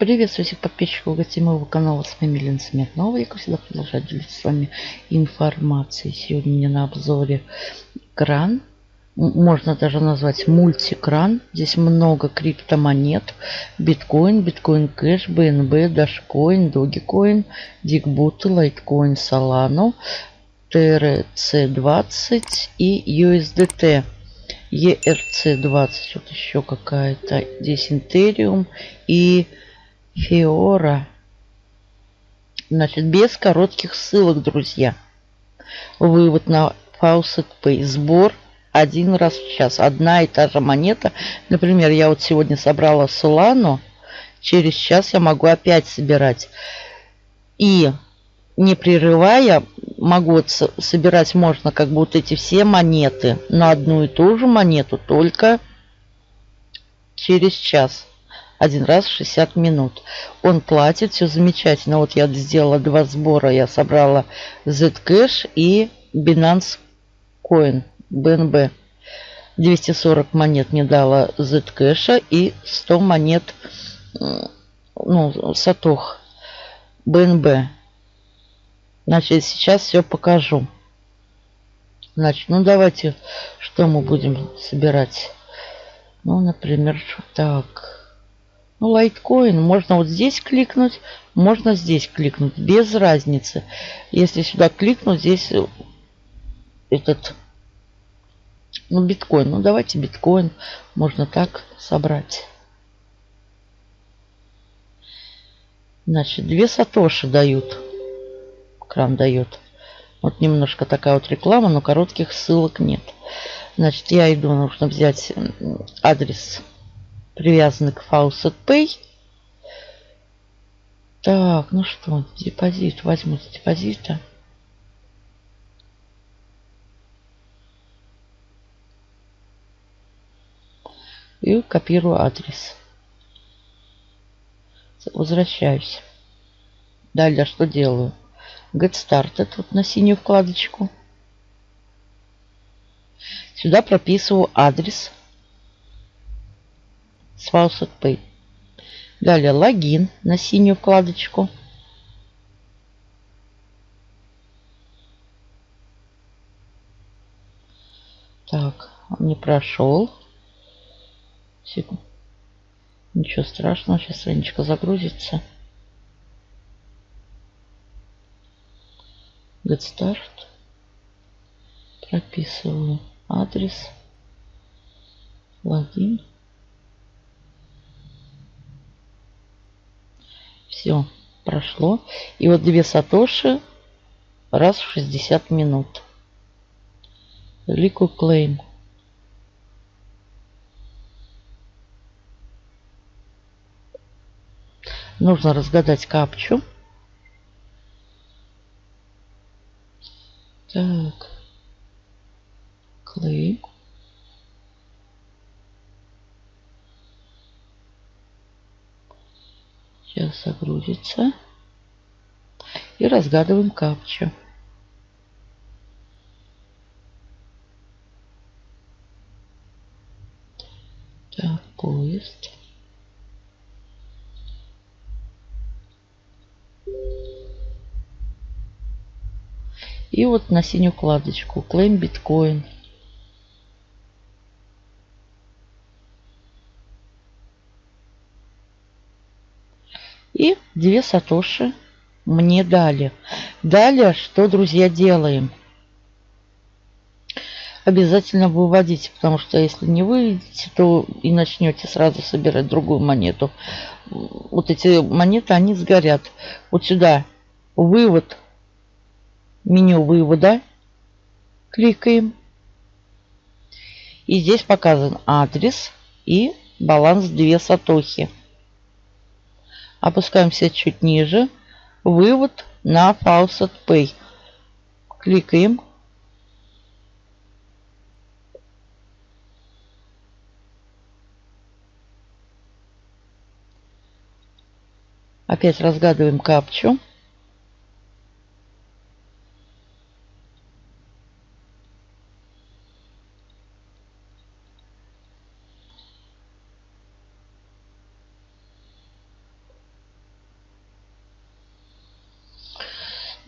Приветствую всех подписчиков гостей моего канала. С вами Лена Смирнова. Я, как всегда, продолжаю делиться с вами информацией. Сегодня у меня на обзоре кран. Можно даже назвать мультикран. Здесь много криптомонет. Биткоин, биткоин кэш, БНБ, Дашкоин, Догикоин, Дикбуты, Лайткоин, Солану, TRC20 и USDT. ERC20, вот еще какая-то. Здесь Интериум и Фиора. Значит, без коротких ссылок, друзья. Вывод на Faucet Pay. Сбор один раз в час. Одна и та же монета. Например, я вот сегодня собрала Solano. Через час я могу опять собирать. И не прерывая, могу собирать можно как вот эти все монеты на одну и ту же монету, только через час один раз в 60 минут. Он платит, все замечательно. Вот я сделала два сбора. Я собрала Zcash и Binance Coin, BNB. 240 монет мне дала Zcash и 100 монет ну, Сатох BNB. Значит, сейчас все покажу. Значит, ну давайте, что мы будем собирать? Ну, например, так. Ну, лайткоин можно вот здесь кликнуть, можно здесь кликнуть, без разницы. Если сюда кликнуть, здесь этот, ну, биткоин. Ну, давайте биткоин можно так собрать. Значит, две сатоши дают. Кран дает. Вот немножко такая вот реклама, но коротких ссылок нет. Значит, я иду, нужно взять адрес привязаны к Faucet Pay. Так, ну что, депозит. Возьму с депозита. И копирую адрес. Возвращаюсь. Далее что делаю? Get Started. Вот на синюю вкладочку. Сюда прописываю адрес с Faucet Pay. Далее логин на синюю вкладочку. Так, он не прошел. Ничего страшного, сейчас страничка загрузится. Get Start. Прописываю адрес. Логин. Все, прошло. И вот две сатоши раз в 60 минут. Liquid Claim. Нужно разгадать капчу. Так. Claim. Сейчас загрузится. И разгадываем капчу. Так, поезд. И вот на синюю вкладочку Claim Bitcoin. И две сатоши мне дали. Далее, что, друзья, делаем? Обязательно выводите, потому что если не выведете, то и начнете сразу собирать другую монету. Вот эти монеты, они сгорят. Вот сюда вывод, меню вывода. Кликаем. И здесь показан адрес и баланс 2 сатохи. Опускаемся чуть ниже. Вывод на Faucet Pay. Кликаем. Опять разгадываем капчу.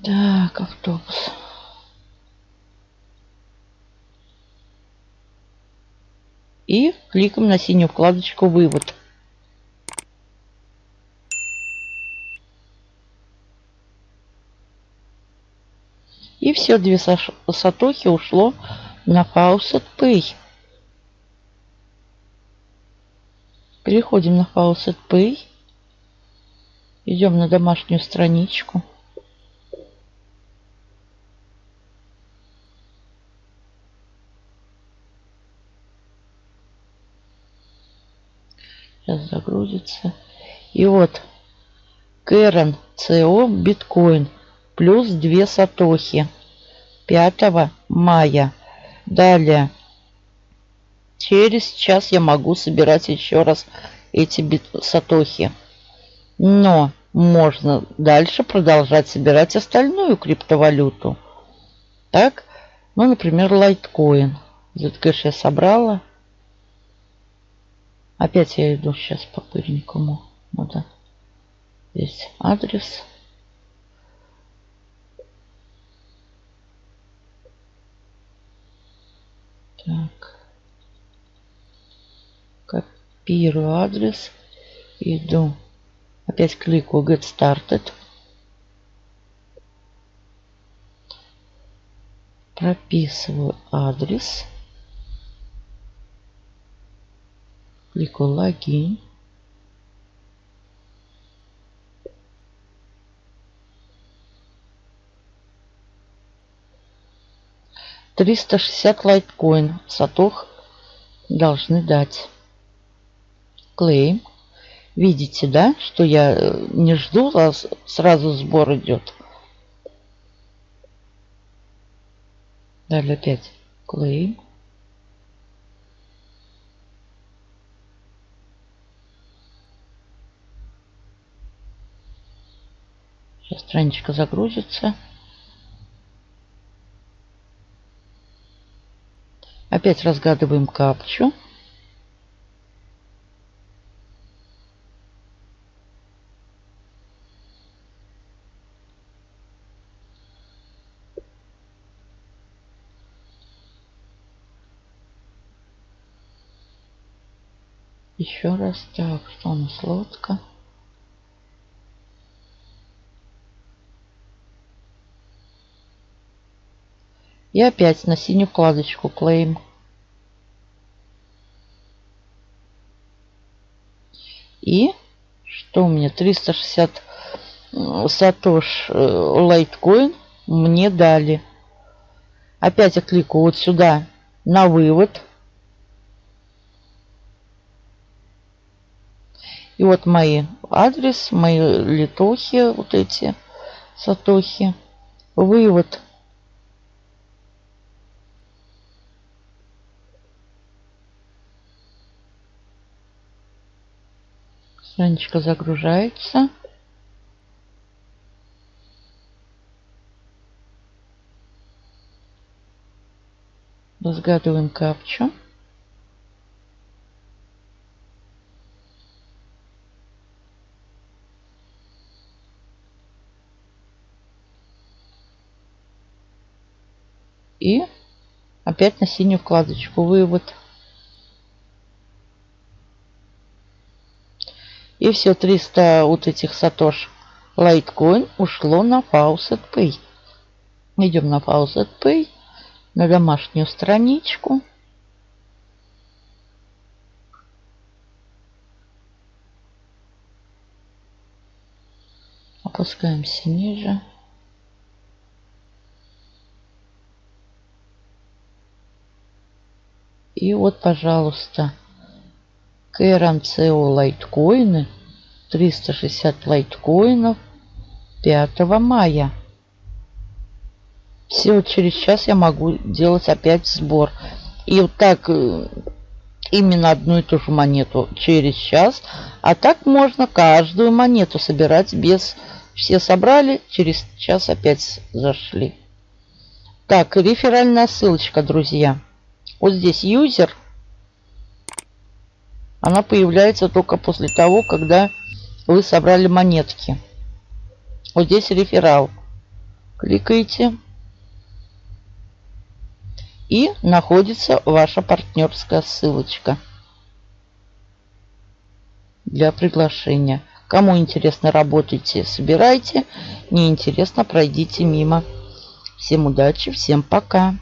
Так, автобус. И кликаем на синюю вкладочку «Вывод». И все, две сатохи ушло на Faucet Pay. Переходим на Faucet Pay. Идем на домашнюю страничку. Сейчас загрузится. И вот Кэрон ЦО биткоин плюс 2 сатохи 5 мая. Далее. Через час я могу собирать еще раз эти бит сатохи. Но можно дальше продолжать собирать остальную криптовалюту. Так, ну, например, лайткоин. Zcash я собрала. Опять я иду сейчас по пыльникому. Надо здесь адрес. Так. Копирую адрес. Иду. Опять кликаю Get Started. Прописываю адрес. Кликаю логин. Триста шестьдесят лайткоин. Сатох должны дать. Клейм. Видите, да, что я э, не жду, а сразу сбор идет. Далее опять клейм. Сейчас страничка загрузится. Опять разгадываем капчу. Еще раз. Так, что у нас лодка? И опять на синюю вкладочку Claim. И что у меня? 360 сатош э, лайткоин мне дали. Опять я кликаю вот сюда на вывод. И вот мои адрес, мои литохи, вот эти сатохи. Вывод Страничка загружается. Разгадываем капчу. И опять на синюю вкладочку вывод. И все 300 вот этих сатош лайткоин ушло на Faucet Pay. Идем на Faucet Pay, на домашнюю страничку. Опускаемся ниже. И вот, пожалуйста, КРМЦО лайткоины. 360 лайткоинов 5 мая. Все, через час я могу делать опять сбор. И вот так э, именно одну и ту же монету через час. А так можно каждую монету собирать без... Все собрали, через час опять зашли. Так, реферальная ссылочка, друзья. Вот здесь юзер она появляется только после того, когда вы собрали монетки. Вот здесь реферал. Кликаете. И находится ваша партнерская ссылочка для приглашения. Кому интересно, работайте, собирайте. Не интересно, пройдите мимо. Всем удачи, всем пока.